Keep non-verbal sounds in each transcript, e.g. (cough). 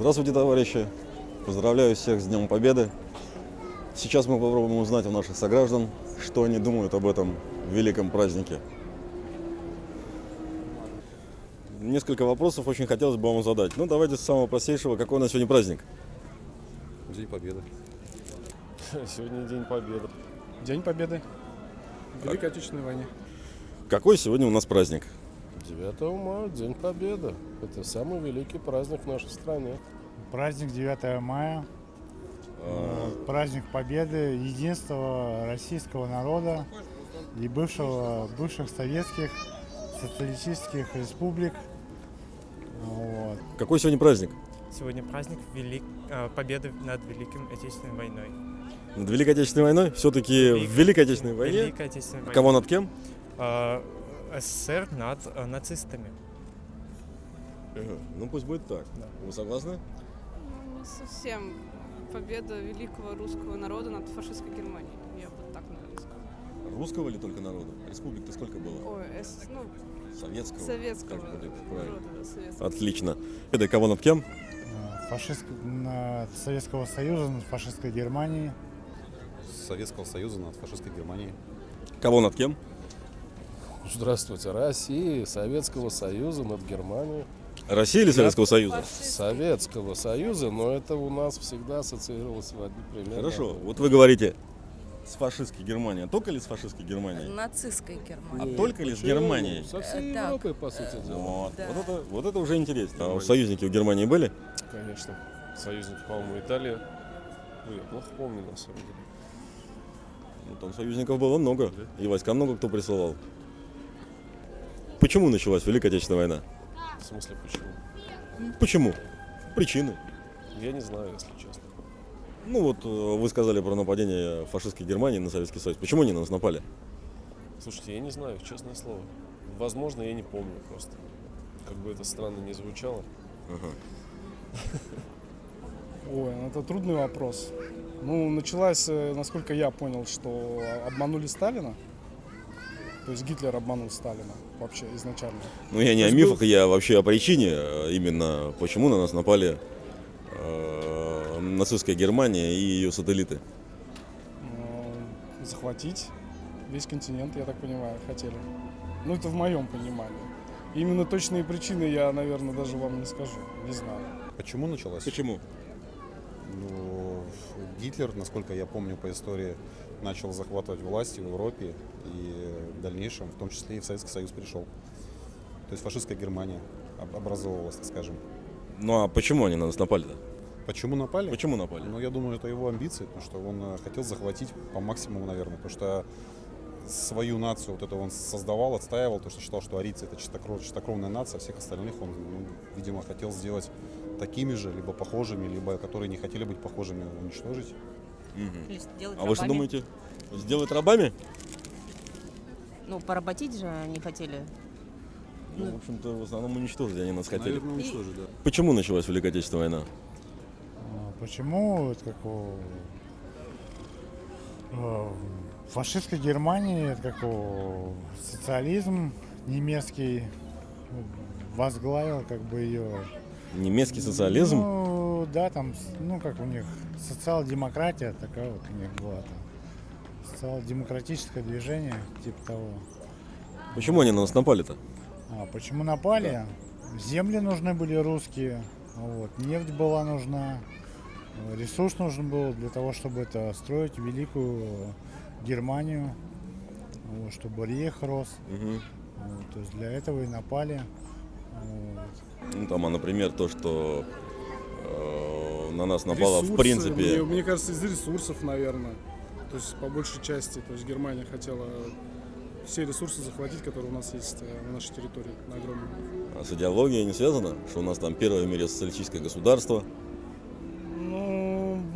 Здравствуйте, товарищи! Поздравляю всех с Днем Победы! Сейчас мы попробуем узнать у наших сограждан, что они думают об этом великом празднике. Несколько вопросов очень хотелось бы вам задать. Ну, давайте с самого простейшего. Какой у нас сегодня праздник? День Победы. (laughs) Сегодня День Победы. День Победы Великой Отечественной войне. Какой сегодня у нас праздник? 9 мая, День Победы. Это самый великий праздник в нашей стране. Праздник 9 мая. Э, Праздник Победы, единства российского народа и бывшего, бывших советских социалистических республик. Вот. Какой сегодня праздник? Сегодня праздник велик... э, победы над Великой Отечественной войной. Над Великой Отечественной войной? Все-таки в Великой Отечественной войне? Великой Отечественной войне. Кого над кем? СССР над э, нацистами. Ну, пусть будет так. Да. Вы согласны? Ну, совсем победа великого русского народа над фашистской Германией. Я бы так, наверное, сказала. Русского или только народа? Республик-то сколько было? Ой, эс- ну, Советского? советского Как будет правильно? народа, да, советского. Отлично. Это кого над кем? Э, Фашист... Советского Союза над фашистской Германией. Советского Союза над фашистской Германией. Кого над кем? Здравствуйте, России, Советского Союза над Германией. Россия или Советского Союза? Советского Союза, но это у нас всегда ассоциировалось в одни примерно. Хорошо. Вот вы говорите с фашистской Германией. А только ли с фашистской Германией? Нацистской А Германии. только ли с? Германией? Со всей Э, так. Европой, по сути дела. Вот. Да. Вот, это, вот это уже интересно. А союзники у Германии были? Конечно. Союзники, по-моему, Италия. Ну, я плохо помню, на самом деле. Ну, там союзников было много. И войска много кто присылал. Почему началась Великая Отечественная война? В смысле, почему? Почему? Причины. Я не знаю, если честно. Ну вот э, вы сказали про нападение фашистской Германии на Советский Союз. Почему они на нас напали? Слушайте, я не знаю, честное слово. Возможно, я не помню просто. Как бы это странно не звучало. (laughs) Ой, ну это трудный вопрос. Ну, началась, э, насколько я понял, что обманули Сталина. То есть Гитлер обманул Сталина вообще изначально. Ну я не То о мифах, был- я вообще о причине, э, именно почему на нас напали э, нацистская Германия и ее сателлиты. э, захватить весь континент, я так понимаю, хотели. Ну, это в моем понимании. Именно точные причины я, наверное, даже вам не скажу. Не знаю. Почему началось? Почему? Ну, Гитлер, насколько я помню по истории, начал захватывать власти в Европе и в дальнейшем, в том числе и в Советский Союз пришел. То есть фашистская Германия об- образовывалась, так скажем. Ну а почему они на нас напали-то? Почему напали? Почему напали? Ну, я думаю, это его амбиции, потому что он э, хотел захватить по максимуму, наверное, потому что свою нацию вот это он создавал, отстаивал, потому что считал, что арийцы это чистокров, чистокровная нация, а всех остальных он, ну, видимо, хотел сделать такими же, либо похожими, либо которые не хотели быть похожими, уничтожить. Сделать А вы что рабами. думаете? Сделать рабами? Ну, поработить же они хотели. Ну, в общем-то, в основном уничтожить они нас хотели. Наверное, уничтожить, да. Почему началась Великая Отечественная война? А Почему вот как у э, фашистской Германии, у социализм немецкий возглавил как бы ее. Немецкий социализм? Ну, да, там, ну, как у них социал-демократия такая вот у них была там. Социал-демократическое движение, типа того. Почему они на нас напали-то? А почему напали? Земли нужны были русские, вот, нефть была нужна, ресурс нужен был для того, чтобы это строить великую Германию, вот, чтобы рейх рос. Мгм. Вот, то есть для этого и напали. Вот. Ну, там, а, например, то, что э, на нас напало, в Ресурсы, принципе... Мне, мне кажется, из ресурсов, наверное. То есть по большей части. То есть Германия хотела все ресурсы захватить, которые у нас есть э, на нашей территории, на огромной. А с идеологией не связано? Что у нас там первое в мире социалистическое государство?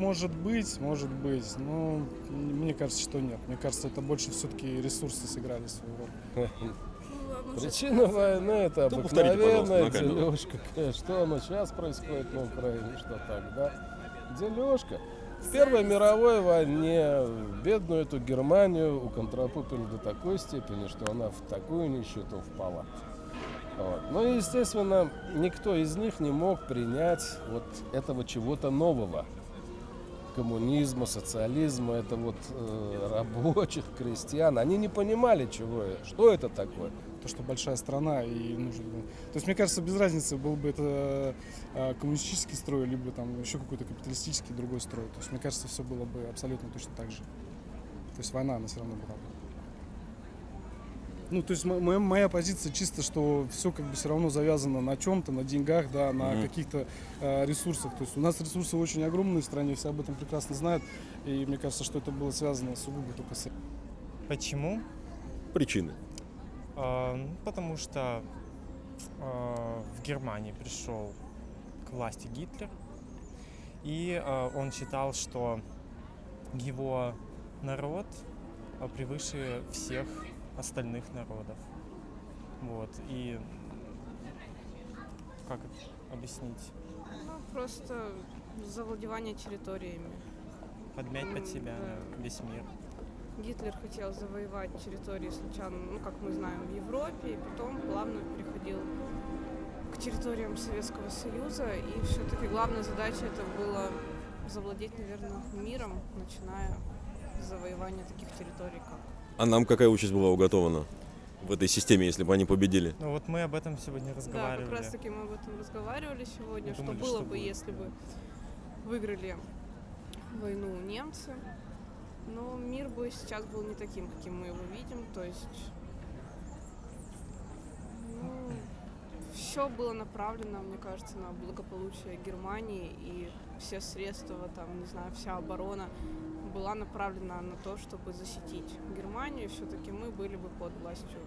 Ну, может быть, может быть. Но мне кажется, что нет. Мне кажется, это больше все-таки ресурсы сыграли свою роль. Причина войны это Да обыкновенная дележка. Что оно сейчас происходит на Украине, что тогда. Дележка. В Первой мировой войне бедную эту Германию уконтропупили до такой степени, что она в такую нищету впала. Вот. Ну и, естественно, никто из них не мог принять вот этого чего-то нового. Коммунизма, социализма, это вот э, рабочих, крестьян. Они не понимали, чего, что это такое. То, что большая страна и нужен был. То есть, мне кажется, без разницы, был бы это э, коммунистический строй, либо там еще какой-то капиталистический другой строй. То есть, мне кажется, все было бы абсолютно точно так же. То есть война, она все равно была бы. Ну, то есть мо- моя, моя позиция чисто, что все как бы все равно завязано на чем-то, на деньгах, да, на Мгм. каких-то э, ресурсах. То есть у нас ресурсы очень огромные в стране, все об этом прекрасно знают. И мне кажется, что это было связано сугубо только с Почему? Причины. А, ну, потому что а, в Германии пришел к власти Гитлер, и а, он считал, что его народ а, превыше всех остальных народов. Вот, и как это объяснить? Ну, просто завладевание территориями. Подмять под себя да. весь мир. Гитлер хотел завоевать территории сначала, ну, как мы знаем, в Европе, и потом плавно переходил к территориям Советского Союза. И все-таки главная задача это было завладеть, наверное, миром, начиная с завоевания таких территорий, как А нам какая участь была уготована в этой системе, если бы они победили? Ну вот мы об этом сегодня Да, разговаривали. как раз таки мы об этом разговаривали сегодня, Мы что думали, было что бы, будет. если бы выиграли войну немцы. Но мир бы сейчас был не таким, каким мы его видим. То есть все было направлено, мне кажется, на благополучие Германии и все средства, там, не знаю, вся оборона была направлена на то, чтобы защитить Германию. Все-таки мы были бы под властью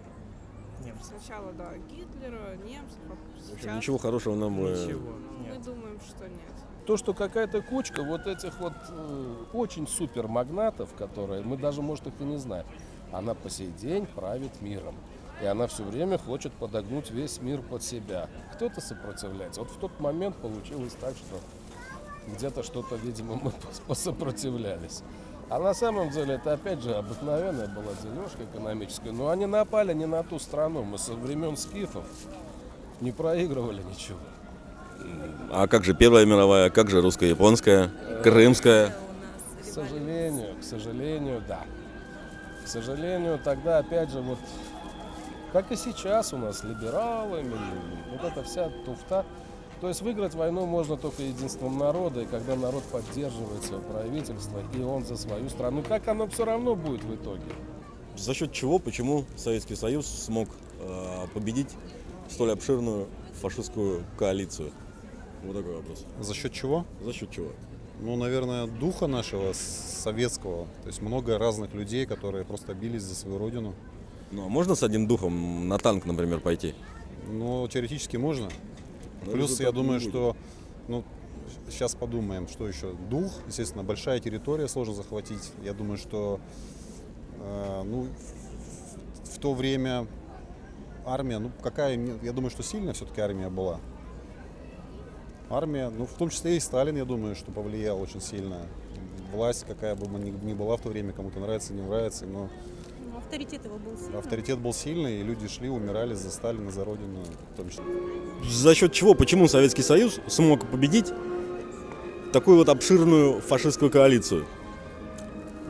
Немцев. Сначала, да, Гитлера, немцев, а общем, сейчас ничего хорошего нам бы... Ничего, мы нет. думаем, что нет. То, что какая-то кучка вот этих вот э, очень супер магнатов, которые мы даже, может, их и не знаем, она по сей день правит миром. И она все время хочет подогнуть весь мир под себя. Кто-то сопротивляется. Вот в тот момент получилось так, что где-то что-то, видимо, мы пос- посопротивлялись. А на самом деле это опять же обыкновенная была дележка экономическая. Но они напали не на ту страну. Мы со времен скифов не проигрывали ничего. А как же Первая мировая, как же русско-японская, крымская? У К сожалению, к сожалению, да. К сожалению, тогда опять же вот, как и сейчас у нас либералы, вот эта вся туфта. То есть выиграть войну можно только единством народа, и когда народ поддерживает свое правительство, и он за свою страну, как оно все равно будет в итоге. За счет чего, почему Советский Союз смог э, победить столь обширную фашистскую коалицию? Вот такой вопрос. За счет чего? За счет чего? Ну, наверное, духа нашего советского. То есть много разных людей, которые просто бились за свою родину. Ну, а можно с одним духом на танк, например, пойти? Но теоретически можно. Но Плюс, я думаю, будет. что, ну, сейчас подумаем, что еще. Дух, естественно, большая территория сложно захватить. Я думаю, что, э, ну, в, в то время армия, ну, какая, я думаю, что сильная все-таки армия была. Армия, ну, в том числе и Сталин, я думаю, что повлиял очень сильно. Власть, какая бы ни, была в то время, кому-то нравится, не нравится, но ну, авторитет его был сильный. авторитет был сильный, и люди шли, умирали за Сталина, за Родину, в том числе. За счет чего, почему Советский Союз смог победить такую вот обширную фашистскую коалицию?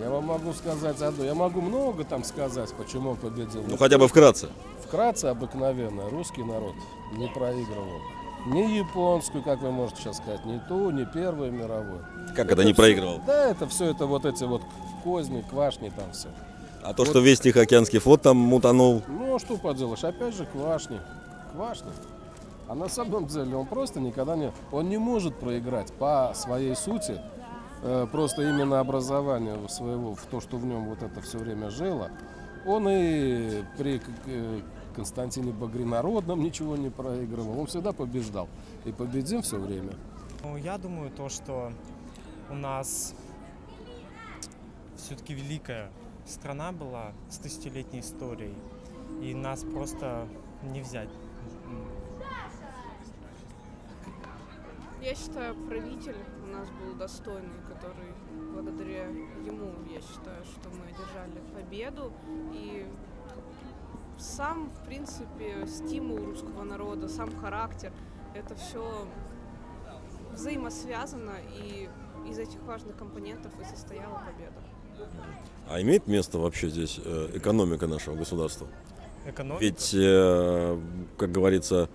Я вам могу сказать одно, я могу много там сказать, почему он победил. Ну, хотя бы вкратце. Вкратце обыкновенно, русский народ не проигрывал. Ни японскую, как вы можете сейчас сказать, ни ту, ни первую мировую. Как это не всё- проигрывал? Да, это все это вот эти вот козни, квашни там все. А то, что весь Тихоокеанский флот там мутанул, Ну, а что поделаешь, опять же квашни. Квашни. А на самом деле он просто никогда не... Он не может проиграть по своей сути, э, просто именно образованию своего, в то, что в нем вот это все время жило. Он и при э, Константине Багринародном ничего не проигрывал. Он всегда побеждал. И победим все время. Ну, я думаю, то, что у нас все-таки великая страна была с тысячелетней историей, и нас просто не взять. Я считаю, правитель у нас был достойный, который благодаря ему, я считаю, что мы одержали победу. И сам, в принципе, стимул русского народа, сам характер, это все взаимосвязано, и из этих важных компонентов и состояла победа. А имеет место вообще здесь э, экономика нашего государства? Экономика. Ведь, э, как говорится,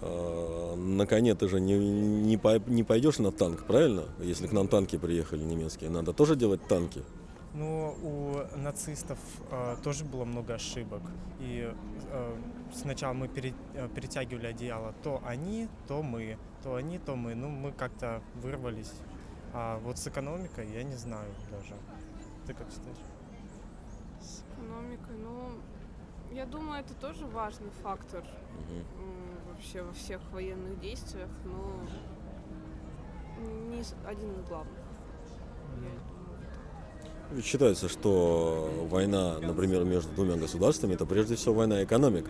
э, на коне ты же не, не, по- не пойдешь на танк, правильно? Если к нам танки приехали немецкие, надо тоже делать танки. Ну, у нацистов э, тоже было много ошибок. И э, сначала мы пере- э, перетягивали одеяло то они, то мы, то они, то мы. Ну, мы как-то вырвались. А вот с экономикой я не знаю даже. Ты как считаешь? С экономикой, ну, я думаю, это тоже важный фактор м, вообще во всех военных действиях, но не один из главных. Я думаю, так. Ведь считается, что война, например, между двумя государствами, это прежде всего война экономик.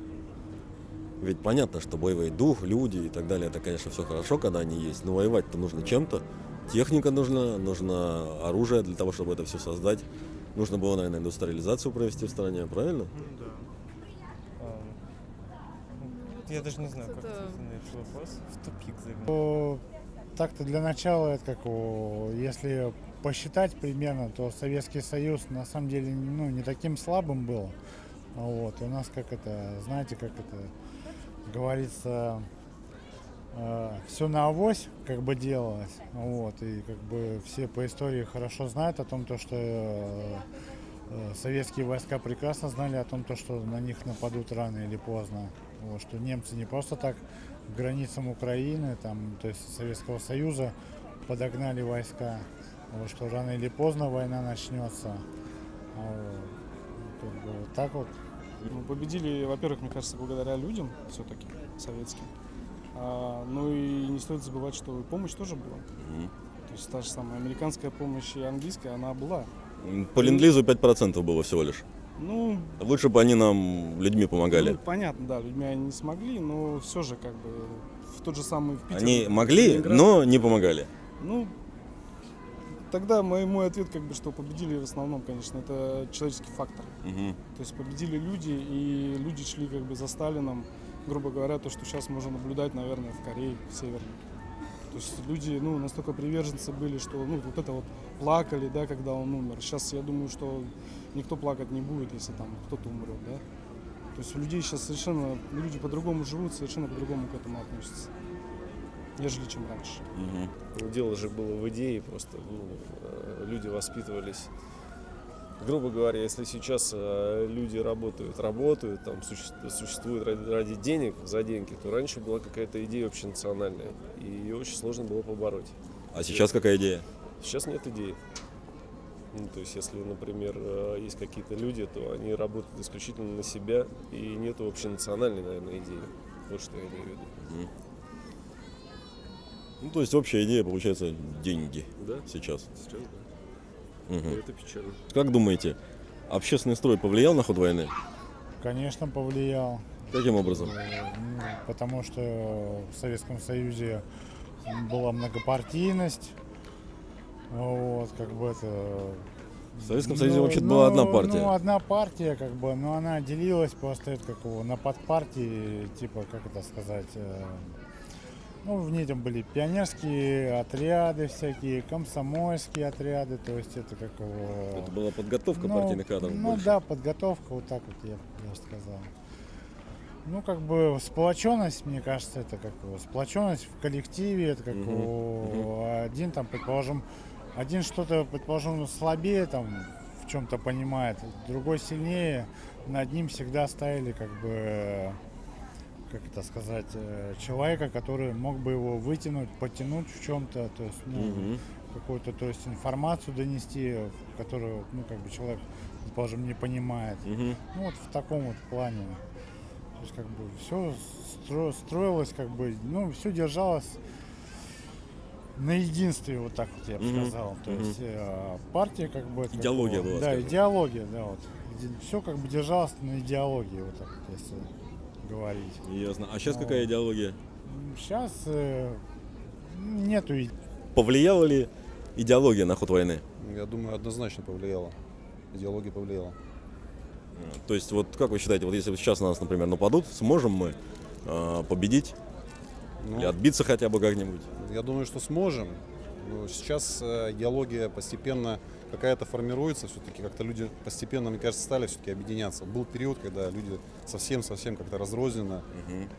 Ведь понятно, что боевой дух, люди и так далее, это, конечно, все хорошо, когда они есть, но воевать-то нужно чем-то. Техника нужна, нужно оружие для того, чтобы это все создать. Нужно было, наверное, индустриализацию провести в стране, правильно? Ну да. Ну, Я даже не знаю, как Это- ответить на этот вопрос. В тупик загнал. То Так-то для начала, это как если посчитать примерно, то Советский Союз на самом деле ну, не таким слабым был. Вот. И у нас как это, знаете, как это говорится, все на авось как бы делалось. Вот. И как бы все по истории хорошо знают о том, то, что э, э, советские войска прекрасно знали о том, то, что на них нападут рано или поздно. Вот, что немцы не просто так к границам Украины, там, то есть Советского Союза, подогнали войска, вот, что рано или поздно война начнется. А, вот, как бы вот так вот. Ну, победили, во-первых, мне кажется, благодаря людям все-таки советским. А, ну и не стоит забывать, что помощь тоже была. То есть та же самая американская помощь и английская, она была. По ленд-лизу 5% было всего лишь. Ну, Лучше бы они нам людьми помогали. ну, понятно, да, людьми они не смогли, но все же как бы в тот же самый в Питер, Они могли, Ленинград. но не помогали. Ну, тогда мой, мой ответ как бы, что победили в основном, конечно, это человеческий фактор. Мгм. То есть победили люди, и люди шли как бы за Сталином, грубо говоря, то, что сейчас можно наблюдать, наверное, в Корее, в Северной. То есть люди, ну, настолько приверженцы были, что, ну, вот это вот плакали, да, когда он умер. Сейчас я думаю, что никто плакать не будет, если там кто-то умрет, да. То есть у людей сейчас совершенно, люди по-другому живут, совершенно по-другому к этому относятся, нежели чем раньше. Ну, Дело же было в идее просто. ну, э, люди воспитывались. Грубо говоря, если сейчас э, люди работают, работают, там суще- существуют ради, ради денег, за деньги, то раньше была какая-то идея общенациональная, и ее очень сложно было побороть. А сейчас какая идея? Сейчас нет идеи. Ну, то есть, если, например, э, есть какие-то люди, то они работают исключительно на себя, и нету общенациональной, наверное, идеи. Вот что я имею в виду. Ну, то есть общая идея получается деньги Да? сейчас. Сейчас, да. И это печально. Как думаете, общественный строй повлиял на ход войны? Конечно, повлиял. Каким образом? Э, ну, потому что в Советском Союзе была многопартийность. Вот, как бы это... В Советском Союзе вообще-то была одна партия. Ну, одна партия, как бы, но она делилась просто это, как его, на подпартии, типа, как это сказать, э, ну, в ней там были пионерские отряды всякие, комсомольские отряды, то есть это как его... Это была подготовка Ну, партийных кадров Ну больше. да, подготовка, вот так вот я, я сказал. Ну, как бы сплоченность, мне кажется, это как сплоченность в коллективе, это как Мгм, его, один там, предположим, один что-то, предположим, слабее там в чем-то понимает, другой сильнее, над ним всегда ставили как бы, как это сказать, э, человека, который мог бы его вытянуть, потянуть в чем-то, то есть, ну, Мгм. какую-то, то есть информацию донести, которую, ну, как бы человек, предположим, не понимает. Мгм. Ну, вот в таком вот плане. То есть, как бы, все строилось, как бы, ну, все держалось на единстве, вот так вот я бы Мгм. сказал. То Мгм. есть, э, партия, как бы... Идеология как бы, была, Да, скажем. идеология, да, вот. Все как бы держалось на идеологии, вот так вот, если говорить. Ясно. А сейчас какая идеология? Сейчас нету и- Повлияла ли идеология на ход войны? Я думаю, однозначно повлияло. Идеология повлияла. То есть, вот как вы считаете, вот если сейчас на нас, например, нападут, сможем мы э, победить Ну, или отбиться хотя бы как-нибудь? Я думаю, что сможем. Но сейчас э, идеология постепенно какая-то формируется, все-таки как-то люди постепенно, мне кажется, стали все-таки объединяться. Был период, когда люди совсем-совсем как-то разрозненно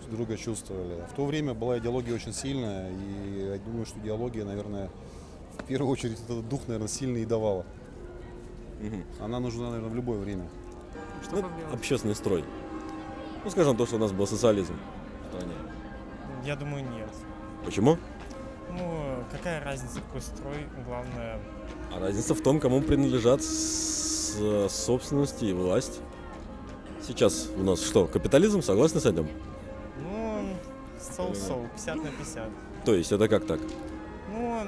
друг друга чувствовали. В то время была идеология очень сильная, и я думаю, что идеология, наверное, в первую очередь этот дух, наверное, сильный и давала. Мгм. Она нужна, наверное, в любое время. Что Ну, общественный строй. Ну, скажем, то, что у нас был социализм в стране. Я думаю, нет. Почему? Ну, какая разница, какой строй, главное, А разница в том, кому принадлежат э, собственность и власть. Сейчас у нас что, капитализм? Согласны с этим? ну, соу-соу, 50 на 50. То есть это как так? Ну,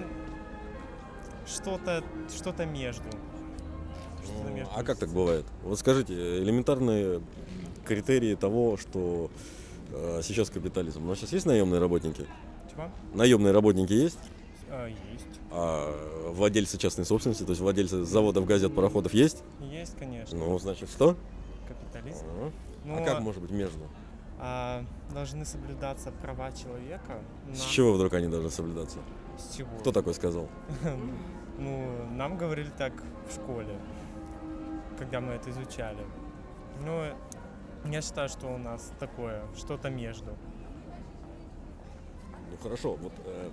что-то, что-то между. Что-то между. А как так бывает? Вот скажите, элементарные критерии того, что э, сейчас капитализм. У нас сейчас есть наемные работники? Чего? Наемные работники есть? А, есть. А владельцы частной собственности, то есть владельцы заводов, газет, пароходов есть? Есть, конечно. Ну, значит, что? Капитализм. А, Ну, а как может быть между? а, должны соблюдаться права человека. С на- чего вдруг они должны соблюдаться? С чего? Кто такой сказал? (laughs) Ну, нам говорили так в школе, когда мы это изучали. Ну, я считаю, что у нас такое, что-то между. Ну хорошо, вот, э,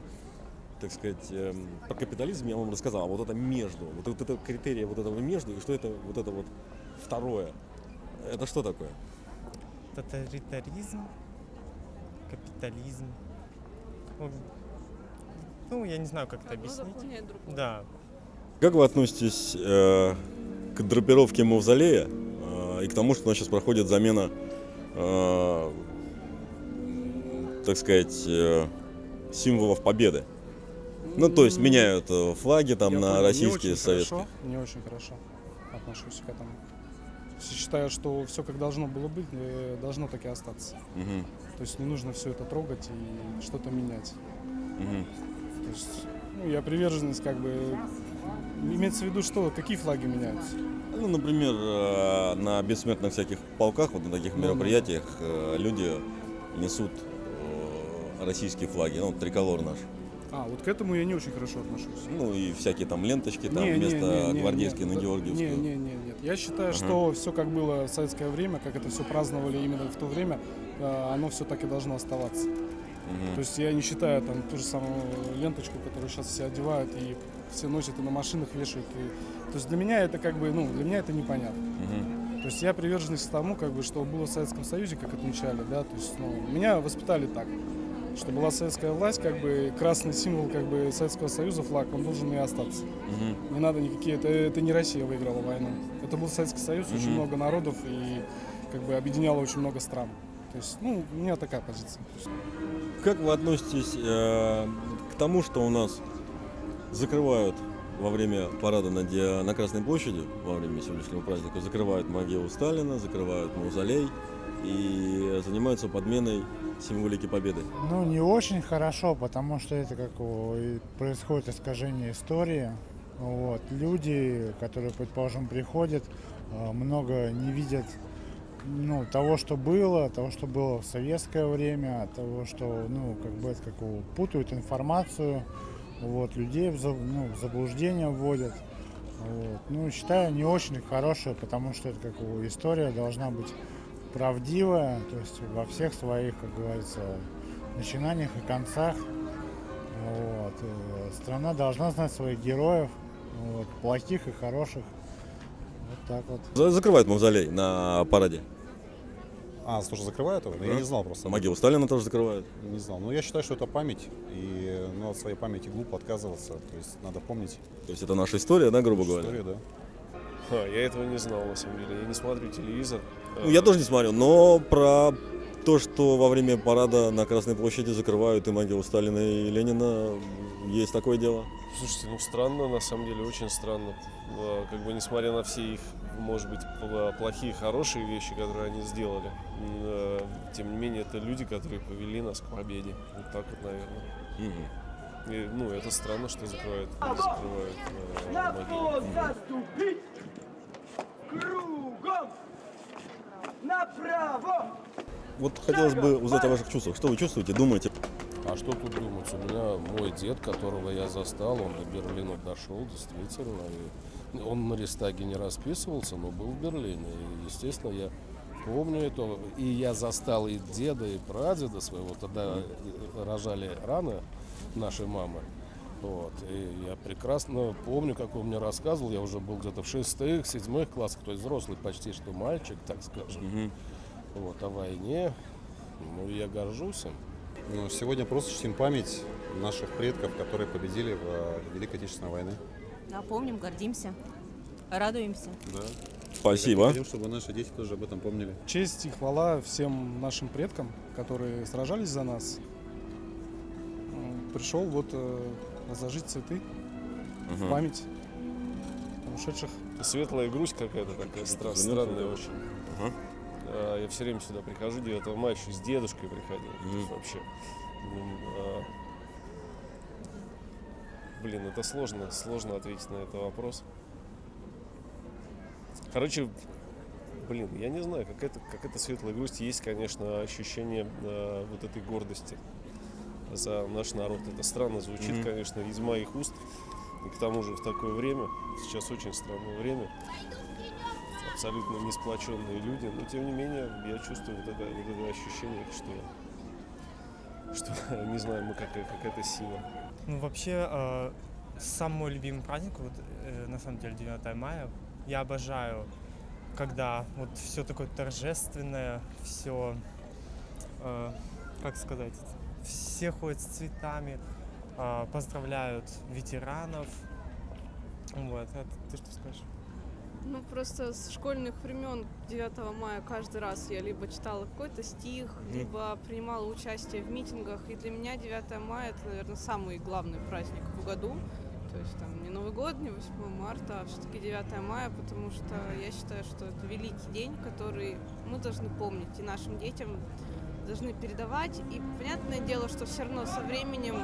так сказать, эм, про капитализм я вам рассказал, а вот это между, вот, вот это критерия вот этого между, и что это вот это вот второе, это что такое? Тоталитаризм, капитализм. Ну, Ну, я не знаю, как это объяснить. Да. Как вы относитесь э, к драпировке мавзолея э, и к тому, что у нас сейчас проходит замена, э, так сказать, э, символов победы? Ну, то есть меняют э, флаги там Я на понял, не российские, очень советские. Хорошо, не очень хорошо отношусь к этому. Считаю, что все как должно было быть, э, должно так и остаться. Мгм, То есть не нужно все это трогать и что-то менять. мгм. То есть, ну, я приверженность как бы... Имеется в виду, что какие флаги меняются? Ну, например, э, на бессмертных всяких полках, вот на таких Ну, мероприятиях люди несут российские флаги, ну, триколор наш. А, вот к этому я не очень хорошо отношусь. Ну, и всякие там ленточки там Не, не, вместо не, не, гвардейской не, на Георгиевскую. Не, не, не, нет. Я считаю, Ага. что все как было в советское время, как это все праздновали именно в то время, э, оно все так и должно оставаться. Мгм. То есть я не считаю там ту же самую ленточку, которую сейчас все одевают и все носят и на машинах вешают. И... То есть для меня это как бы, ну, для меня это непонятно. Мгм. То есть я приверженность тому, как бы, что было в Советском Союзе, как отмечали, да, то есть, ну, меня воспитали так, что была советская власть, как бы, красный символ, как бы, Советского Союза, флаг, он должен и остаться. Мгм. Не надо никакие, это, это не Россия выиграла войну. Это был Советский Союз, очень Мгм. много народов и, как бы, объединяло очень много стран. То есть, ну, у меня такая позиция. Как вы относитесь э, к тому, что у нас закрывают во время парада на, Ди- на Красной площади, во время сегодняшнего праздника, закрывают могилу Сталина, закрывают мавзолей и занимаются подменой символики победы? Ну, не очень хорошо, потому что это как происходит искажение истории. Вот. Люди, которые, предположим, приходят, э, много не видят ну, того, что было, того, что было в советское время, того, что, ну, как бы, это как путают информацию, вот, людей в, ну, в заблуждение вводят. Вот. Ну, считаю, не очень хорошее, потому что это как история должна быть правдивая, то есть во всех своих, как говорится, начинаниях и концах. Вот. э, Страна должна знать своих героев, вот, плохих и хороших. Вот так вот. За- Закрывают мавзолей на параде. А, тоже закрывают его? Ну, Я Да. не знал просто. Могилу Сталина тоже закрывают. Не знал. Но я считаю, что это память, и ну, от своей памяти глупо отказываться. То есть надо помнить То есть это наша история, да, грубо говоря? историю, да. Ха, я этого не знал, на самом деле. Я не смотрю телевизор. Ну, я тоже не смотрю, но про то, что во время парада на Красной площади закрывают и могилу Сталина и Ленина, есть такое дело. Слушайте, ну странно, на самом деле, очень странно. А, Как бы несмотря на все их, может быть, плохие, хорошие вещи, которые они сделали, э, тем не менее, это люди, которые повели нас к победе. Вот так вот, наверное. И, ну, это странно, что закрывают, закрывают э, могилы. Вот хотелось бы узнать о ваших чувствах. Что вы чувствуете, думаете? А что тут думать? У меня мой дед, которого я застал, он до Берлина дошел, действительно. И он на Рестаге не расписывался, но был в Берлине. И, естественно, я помню это. И я застал и деда, и прадеда своего. Тогда рожали рано нашей мамы. Вот. И я прекрасно помню, как он мне рассказывал. Я уже был где-то в шестых, седьмых классах, то есть взрослый почти что мальчик, (laughs) так скажем. Вот, о войне. Ну, я горжусь им. Но сегодня просто чтим память наших предков, которые победили в э, Великой Отечественной войне. Да, помним, гордимся, радуемся. Да. Спасибо. Хотим, чтобы наши дети тоже об этом помнили. Честь и хвала всем нашим предкам, которые сражались за нас. Пришел вот э, разложить цветы в Мгм. память ушедших. Светлая грусть какая-то такая стра- странная очень. Ага. А, Я все время сюда прихожу, 9 мая еще с дедушкой приходил. То Мгм. Вообще. а, Блин, это сложно, сложно ответить на этот вопрос. Короче, блин, я не знаю, какая-то какая светлая грусть. Есть, конечно, ощущение а, вот этой гордости за наш народ. Это странно звучит, Мгм. конечно, из моих уст. И к тому же в такое время, сейчас очень странное время, абсолютно не сплоченные люди, но тем не менее я чувствую вот это, вот это ощущение, что, что (laughs) не знаю, мы какая, какая-то сила. Ну, вообще, э, сам мой любимый праздник, вот, э, на самом деле, 9 мая. Я обожаю, когда вот все такое торжественное, все, как сказать, все ходят с цветами, э, поздравляют ветеранов. Вот, а ты что скажешь? Ну, просто с школьных времен 9 мая каждый раз я либо читала какой-то стих, либо принимала участие в митингах. И для меня 9 мая это, наверное, самый главный праздник в году. То есть там не Новый год, не 8 марта, а все-таки 9 мая, потому что я считаю, что это великий день, который мы должны помнить и нашим детям должны передавать. И понятное дело, что все равно со временем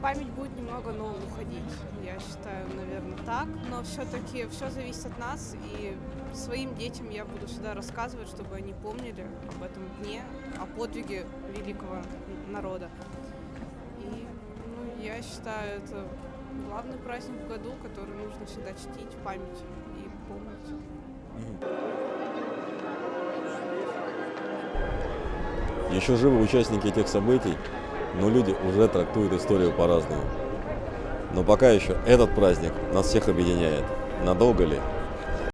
память будет немного, но уходить. Я считаю, наверное, так. Но все-таки все зависит от нас. И своим детям я буду всегда рассказывать, чтобы они помнили об этом дне, о подвиге великого народа. И ну, я считаю, это главный праздник в году, который нужно всегда чтить, память Еще живы участники этих событий, но люди уже трактуют историю по-разному. Но пока еще этот праздник нас всех объединяет. Надолго ли?